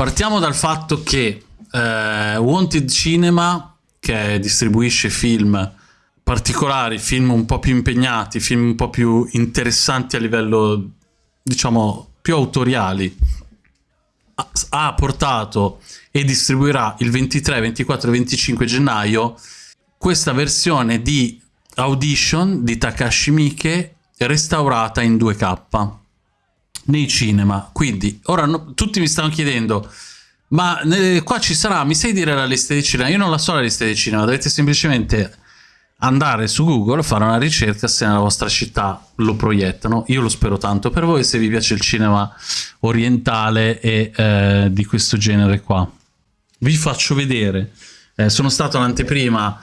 Partiamo dal fatto che eh, Wanted Cinema, che distribuisce film particolari, film un po' più impegnati, film un po' più interessanti a livello, diciamo, più autoriali, ha portato e distribuirà il 23, 24 e 25 gennaio questa versione di Audition di Takashi Miike restaurata in 2K nei cinema. Quindi, ora no, tutti mi stanno chiedendo, ma eh, qua ci sarà, mi sai dire la lista di cinema? Io non la so la lista di cinema, dovete semplicemente andare su Google, fare una ricerca se nella vostra città lo proiettano. Io lo spero tanto per voi se vi piace il cinema orientale e eh, di questo genere qua. Vi faccio vedere. Eh, sono stato all'anteprima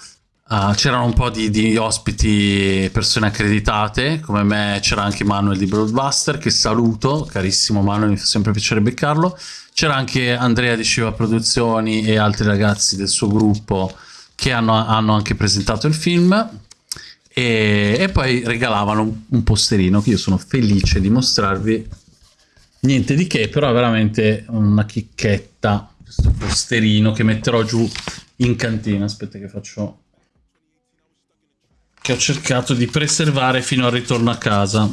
Uh, c'erano un po' di, di, ospiti, persone accreditate, come me c'era anche Manuel di Broadbuster, che saluto, carissimo Manuel, mi fa sempre piacere beccarlo. C'era anche Andrea di Shiva Produzioni e altri ragazzi del suo gruppo che hanno, hanno anche presentato il film e, e poi regalavano un, un, posterino che io sono felice di mostrarvi. Niente di che, però è veramente una chicchetta, questo posterino che metterò giù in cantina. Aspetta che faccio che ho cercato di preservare fino al ritorno a casa.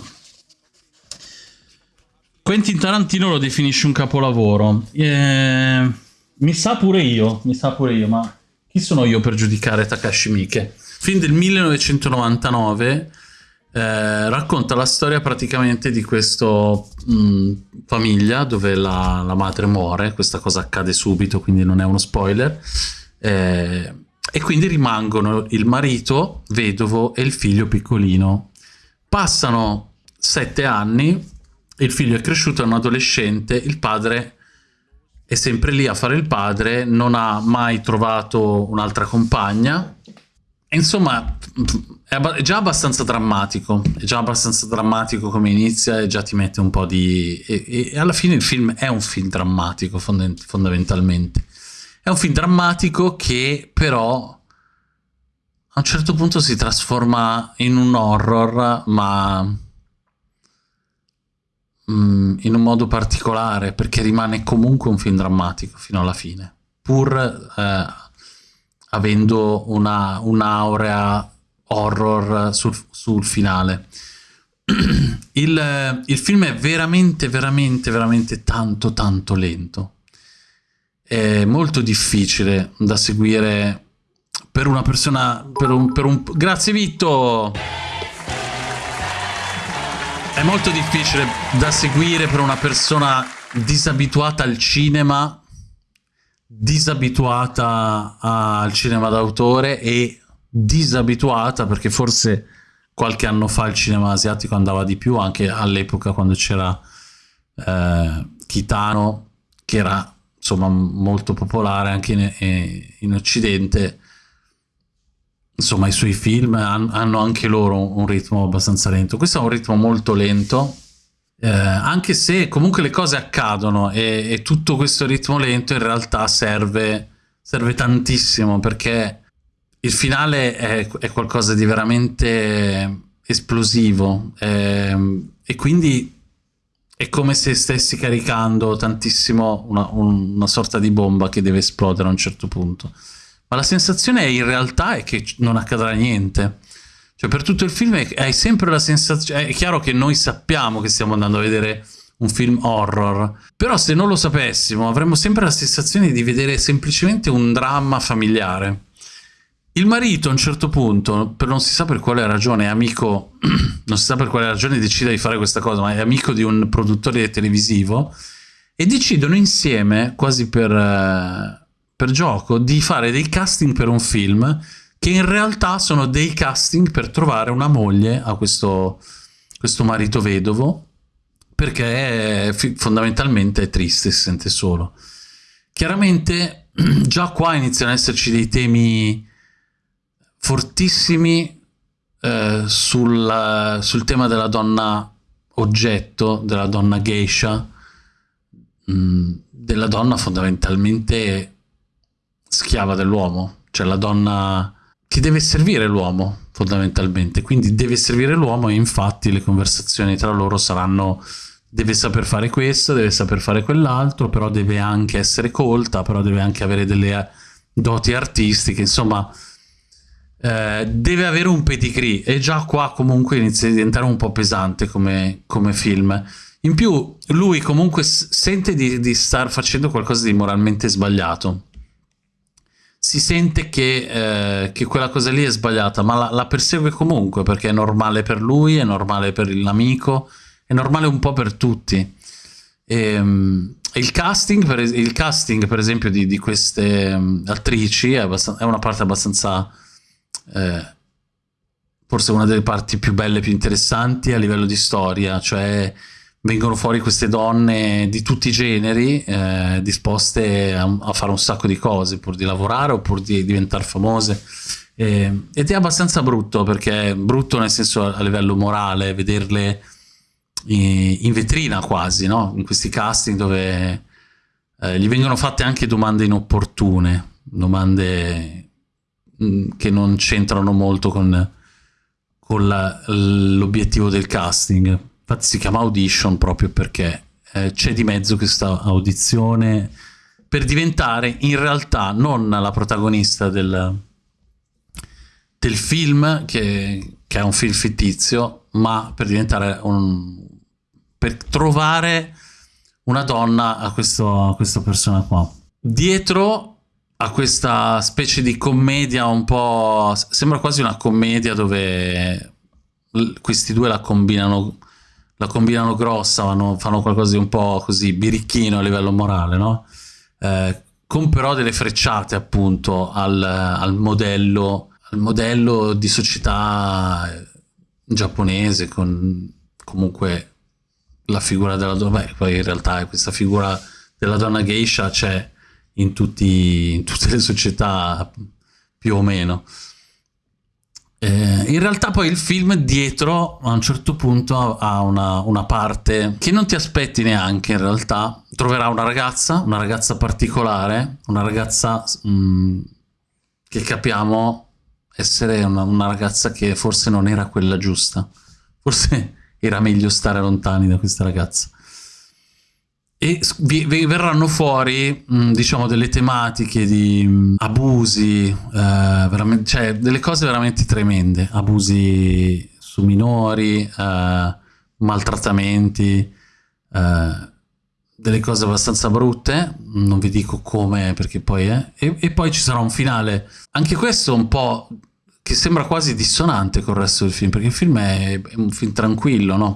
Quentin Tarantino lo definisce un capolavoro. Eh, mi sa pure io, mi sa pure io, ma chi sono io per giudicare Takashi Miike? Film del 1999 eh, racconta la storia praticamente di questa famiglia dove la, la, madre muore, questa cosa accade subito, quindi non è uno spoiler. Eh, e quindi rimangono il marito vedovo e il figlio piccolino. Passano sette anni, il figlio è cresciuto, è un adolescente, il padre è sempre lì a fare il padre, non ha mai trovato un'altra compagna. Insomma, è, già abbastanza drammatico, è già abbastanza drammatico come inizia e già ti mette un po' di... e, e alla fine il film è un film drammatico fondamentalmente. È un film drammatico che però a un certo punto si trasforma in un horror, ma mm, in un modo particolare, perché rimane comunque un film drammatico fino alla fine, pur eh, avendo un'aurea un horror sul, sul finale. il, il film è veramente, veramente, veramente tanto, tanto lento è molto difficile da seguire per una persona... Per un, per un, grazie Vitto! È molto difficile da seguire per una persona disabituata al cinema, disabituata al cinema d'autore e disabituata perché forse qualche anno fa il cinema asiatico andava di più, anche all'epoca quando c'era eh, Kitano, che era insomma molto popolare anche in, in Occidente. Insomma i suoi film hanno anche loro un ritmo abbastanza lento. Questo è un ritmo molto lento eh, anche se comunque le cose accadono e, e, tutto questo ritmo lento in realtà serve, serve tantissimo perché il finale è, è qualcosa di veramente esplosivo eh, e quindi è come se stessi caricando tantissimo una, una, sorta di bomba che deve esplodere a un certo punto. Ma la sensazione in realtà è che non accadrà niente. Cioè per tutto il film hai sempre la sensazione... È chiaro che noi sappiamo che stiamo andando a vedere un film horror, però se non lo sapessimo avremmo sempre la sensazione di vedere semplicemente un dramma familiare. Il marito a un certo punto, per non si sa per quale ragione, è amico, non si sa per quale ragione decide di fare questa cosa, ma è amico di un produttore televisivo e decidono insieme, quasi per, eh, per gioco, di fare dei casting per un film che in realtà sono dei casting per trovare una moglie a questo, questo marito vedovo perché è, fondamentalmente è triste, si sente solo. Chiaramente già qua iniziano ad esserci dei temi fortissimi eh, sul, sul, tema della donna oggetto, della donna geisha, mh, mm, della donna fondamentalmente schiava dell'uomo, cioè la donna che deve servire l'uomo fondamentalmente, quindi deve servire l'uomo e infatti le conversazioni tra loro saranno deve saper fare questo, deve saper fare quell'altro, però deve anche essere colta, però deve anche avere delle doti artistiche, insomma eh, deve avere un pedigree e già qua comunque inizia a diventare un po' pesante come, come film. In più lui comunque sente di, di star facendo qualcosa di moralmente sbagliato. Si sente che, eh, che, quella cosa lì è sbagliata, ma la, la, persegue comunque perché è normale per lui, è normale per l'amico, è normale un po' per tutti. E, um, il, casting, per, il casting, per esempio, di, di queste um, attrici è, è, una parte abbastanza eh, forse una delle parti più belle, più interessanti a livello di storia, cioè vengono fuori queste donne di tutti i generi eh, disposte a, a, fare un sacco di cose pur di lavorare o pur di diventare famose eh, ed è abbastanza brutto perché brutto nel senso a livello morale vederle in, in vetrina quasi no? in questi casting dove eh, gli vengono fatte anche domande inopportune domande che non c'entrano molto con, con l'obiettivo del casting. Infatti si chiama audition proprio perché eh, c'è di mezzo questa audizione per diventare in realtà non la protagonista del, del film, che, che, è un film fittizio, ma per diventare un... per trovare una donna a, questo, a questa persona qua. Dietro a questa specie di commedia un po'... sembra quasi una commedia dove questi due la combinano, la combinano grossa, vanno, fanno qualcosa di un po' così birichino a livello morale, no? Eh, con però delle frecciate appunto al, al, modello, al modello di società giapponese con comunque la figura della donna, beh poi in realtà questa figura della donna geisha c'è in, tutti, in tutte le società più o meno. Eh, in realtà poi il film dietro a un certo punto ha una, una, parte che non ti aspetti neanche in realtà. Troverà una ragazza, una ragazza particolare, una ragazza mh, mm, che capiamo essere una, una ragazza che forse non era quella giusta. Forse era meglio stare lontani da questa ragazza e vi, vi verranno fuori diciamo delle tematiche di abusi eh, cioè delle cose veramente tremende. Abusi su minori eh, maltrattamenti eh, delle cose abbastanza brutte. Non vi dico come perché poi è. E, e poi ci sarà un finale. Anche questo un po' che sembra quasi dissonante col resto del film perché il film è, è un film tranquillo no?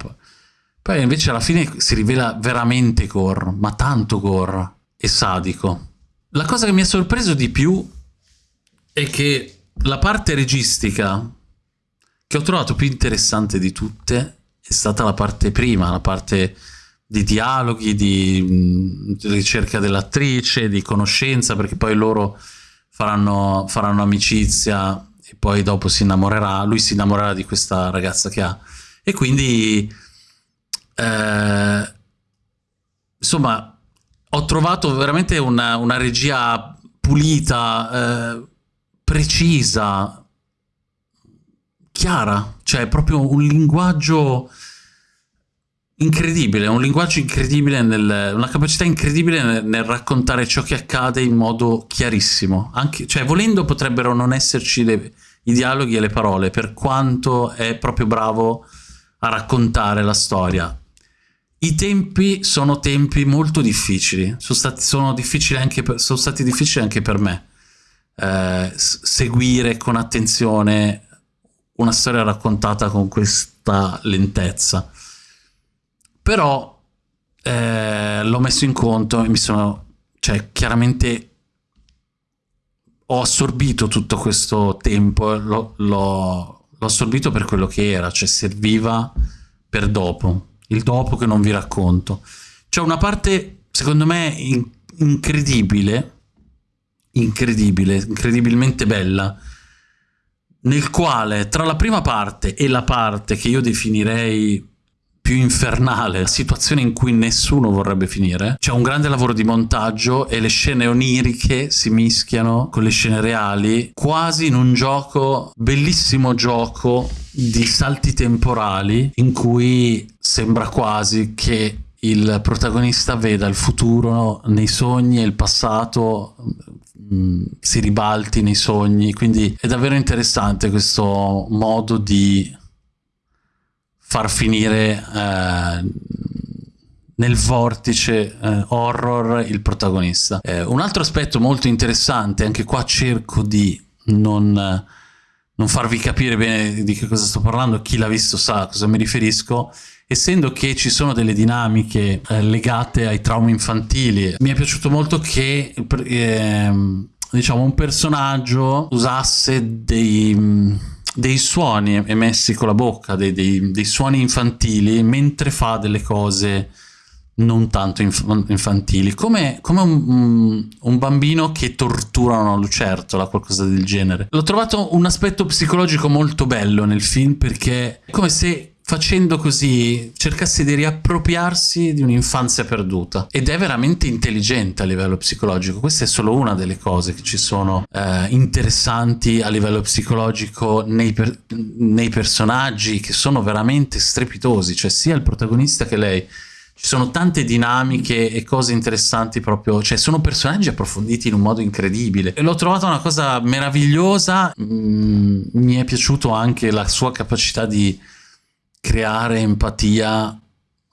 Poi invece alla fine si rivela veramente gore, ma tanto gore e sadico. La cosa che mi ha sorpreso di più è che la parte registica che ho trovato più interessante di tutte è stata la parte prima, la parte di dialoghi, di, di ricerca dell'attrice, di conoscenza, perché poi loro faranno, faranno amicizia e poi dopo si innamorerà, lui si innamorerà di questa ragazza che ha. E quindi eh, insomma, ho trovato veramente una, una regia pulita, eh, precisa, chiara, cioè proprio un linguaggio incredibile, un linguaggio incredibile, nel, una capacità incredibile nel, nel, raccontare ciò che accade in modo chiarissimo. Anche, cioè, volendo potrebbero non esserci le, i dialoghi e le parole, per quanto è proprio bravo a raccontare la storia. I tempi sono tempi molto difficili, sono stati, sono difficili per, sono stati difficili anche per me. Eh, seguire con attenzione una storia raccontata con questa lentezza. Però eh, l'ho messo in conto e mi sono, cioè chiaramente ho assorbito tutto questo tempo, l'ho assorbito per quello che era, cioè serviva per dopo il dopo che non vi racconto. C'è una parte, secondo me, in incredibile, incredibile, incredibilmente bella, nel quale tra la prima parte e la parte che io definirei più infernale, situazione in cui nessuno vorrebbe finire. C'è un grande lavoro di montaggio e le scene oniriche si mischiano con le scene reali, quasi in un gioco, bellissimo gioco di salti temporali in cui sembra quasi che il protagonista veda il futuro nei sogni e il passato mm, si ribalti nei sogni, quindi è davvero interessante questo modo di far finire eh, nel vortice eh, horror il protagonista. Eh, un altro aspetto molto interessante, anche qua cerco di non, non, farvi capire bene di che cosa sto parlando, chi l'ha visto sa a cosa mi riferisco, essendo che ci sono delle dinamiche eh, legate ai traumi infantili. Mi è piaciuto molto che ehm, diciamo un personaggio usasse dei dei suoni emessi con la bocca, dei, dei, dei, suoni infantili, mentre fa delle cose non tanto inf infantili, come, come un, un, bambino che tortura una lucertola, qualcosa del genere. L'ho trovato un aspetto psicologico molto bello nel film perché è come se facendo così cercasse di riappropriarsi di un'infanzia perduta. Ed è veramente intelligente a livello psicologico. Questa è solo una delle cose che ci sono eh, interessanti a livello psicologico nei, per nei personaggi che sono veramente strepitosi. Cioè sia il protagonista che lei. Ci sono tante dinamiche e cose interessanti proprio, cioè sono personaggi approfonditi in un modo incredibile. L'ho trovata una cosa meravigliosa, mm, mi è piaciuto anche la sua capacità di creare empatia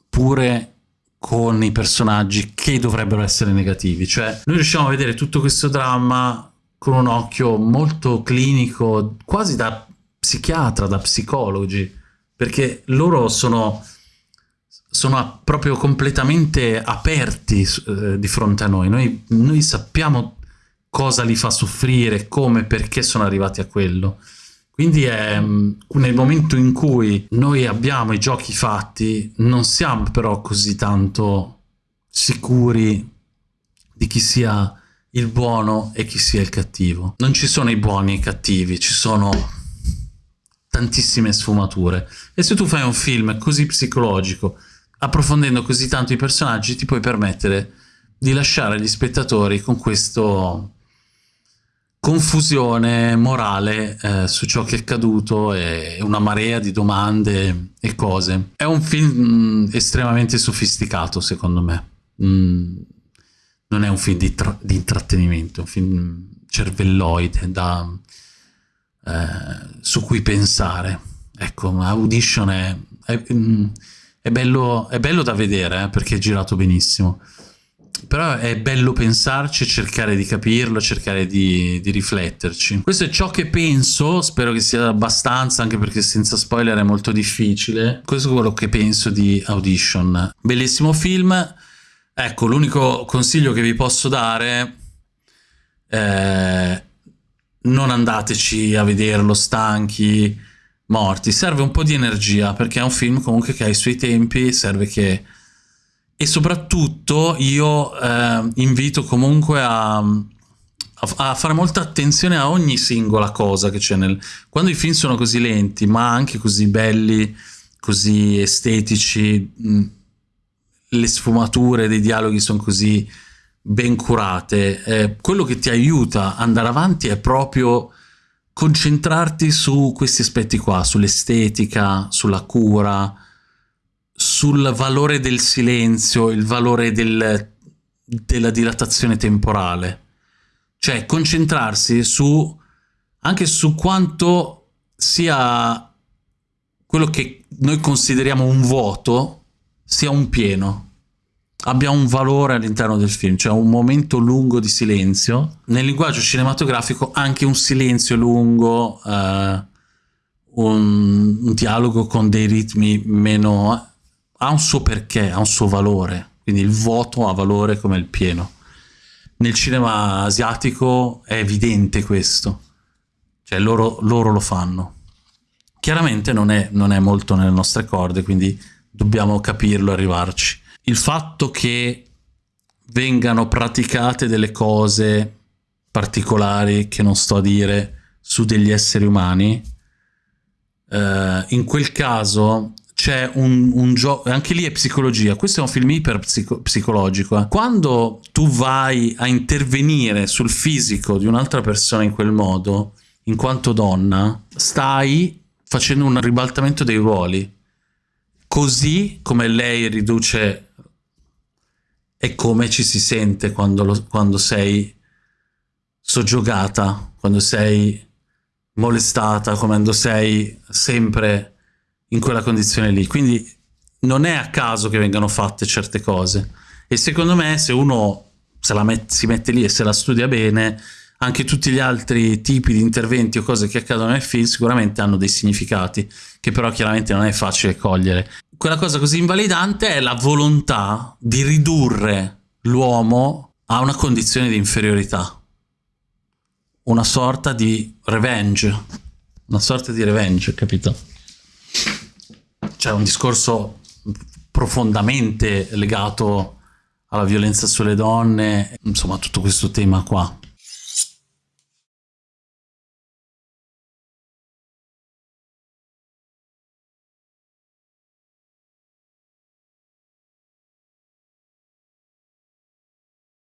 pure con i personaggi che dovrebbero essere negativi. Cioè noi riusciamo a vedere tutto questo dramma con un occhio molto clinico, quasi da psichiatra, da psicologi, perché loro sono sono proprio completamente aperti eh, di fronte a noi. noi. Noi sappiamo cosa li fa soffrire, come, perché sono arrivati a quello. Quindi è mm, nel momento in cui noi abbiamo i giochi fatti, non siamo però così tanto sicuri di chi sia il buono e chi sia il cattivo. Non ci sono i buoni e i cattivi, ci sono tantissime sfumature. E se tu fai un film così psicologico, approfondendo così tanto i personaggi ti puoi permettere di lasciare gli spettatori con questa confusione morale eh, su ciò che è accaduto e una marea di domande e cose. È un film mh, mm, estremamente sofisticato secondo me. Mm, non è un film di, di, intrattenimento, è un film cervelloide da, eh, su cui pensare. Ecco, Audition è, è, mm, è bello, è bello da vedere eh, perché è girato benissimo. Però è bello pensarci, cercare di capirlo, cercare di, di, rifletterci. Questo è ciò che penso, spero che sia abbastanza, anche perché senza spoiler è molto difficile. Questo è quello che penso di Audition. Bellissimo film. Ecco, l'unico consiglio che vi posso dare è non andateci a vederlo stanchi, morti. Serve un po' di energia perché è un film comunque che ha i suoi tempi, serve che... E soprattutto io eh, invito comunque a, a, fare molta attenzione a ogni singola cosa che c'è nel... Quando i film sono così lenti, ma anche così belli, così estetici, mh, le sfumature dei dialoghi sono così ben curate, eh, quello che ti aiuta ad andare avanti è proprio concentrarti su questi aspetti qua, sull'estetica, sulla cura, sul valore del silenzio, il valore del, della dilatazione temporale. Cioè concentrarsi su anche su quanto sia quello che noi consideriamo un vuoto sia un pieno abbia un valore all'interno del film, cioè un momento lungo di silenzio. Nel linguaggio cinematografico anche un silenzio lungo, eh, un, un, dialogo con dei ritmi meno... ha un suo perché, ha un suo valore, quindi il vuoto ha valore come il pieno. Nel cinema asiatico è evidente questo, cioè loro, loro lo fanno. Chiaramente non è, non è molto nelle nostre corde, quindi dobbiamo capirlo e arrivarci il fatto che vengano praticate delle cose particolari che non sto a dire su degli esseri umani, eh, in quel caso c'è un, un gioco, anche lì è psicologia, questo è un film iper psico. Eh. Quando tu vai a intervenire sul fisico di un'altra persona in quel modo, in quanto donna, stai facendo un ribaltamento dei ruoli. Così come lei riduce è come ci si sente quando, lo, quando sei soggiogata, quando sei molestata, quando sei sempre in quella condizione lì. Quindi non è a caso che vengano fatte certe cose. E secondo me se uno se la met si mette lì e se la studia bene, anche tutti gli altri tipi di interventi o cose che accadono nel film sicuramente hanno dei significati, che però chiaramente non è facile cogliere. Quella cosa così invalidante è la volontà di ridurre l'uomo a una condizione di inferiorità. Una sorta di revenge. Una sorta di revenge, capito? C'è un discorso profondamente legato alla violenza sulle donne, insomma tutto questo tema qua.